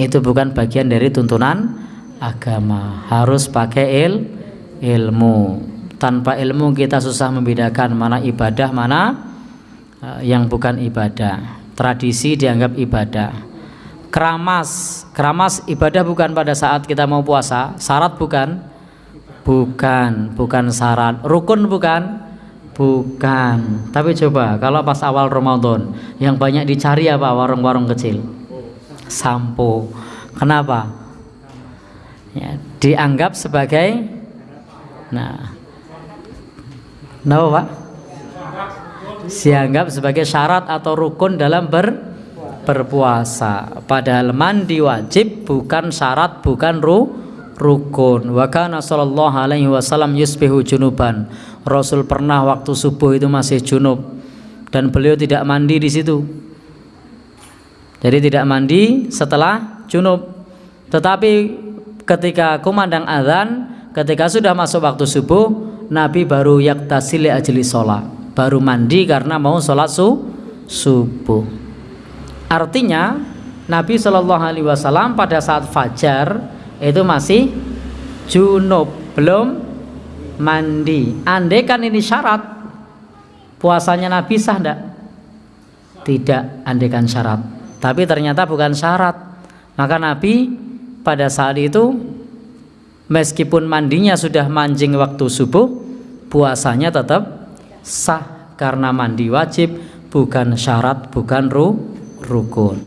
itu bukan bagian dari tuntunan agama. Harus pakai il ilmu. Tanpa ilmu kita susah membedakan mana ibadah mana uh, yang bukan ibadah. Tradisi dianggap ibadah. Keramas. Keramas ibadah bukan pada saat kita mau puasa. Syarat bukan? Bukan. Bukan syarat. Rukun bukan? Bukan. Tapi coba kalau pas awal Ramadan yang banyak dicari apa? Warung-warung kecil sampo. Kenapa? Ya, dianggap sebagai nah kenapa pak? Dianggap sebagai syarat atau rukun dalam ber berpuasa. Padahal mandi wajib bukan syarat bukan ru rukun. Wa kana sallallahu alaihi wasallam yusbihu junuban. Rasul pernah waktu subuh itu masih junub. Dan beliau tidak mandi di situ jadi tidak mandi setelah junub. Tetapi ketika kumandang azan, ketika sudah masuk waktu subuh, Nabi baru yaktasili ajli sholat. Baru mandi karena mau sholat su subuh. Artinya Nabi Shallallahu Alaihi Wasallam pada saat fajar itu masih junub, belum mandi. Andai kan ini syarat, puasanya Nabi sah tidak? Tidak, andaikan syarat tapi ternyata bukan syarat. Maka Nabi pada saat itu meskipun mandinya sudah mancing waktu subuh puasanya tetap sah. Karena mandi wajib bukan syarat bukan ru, rukun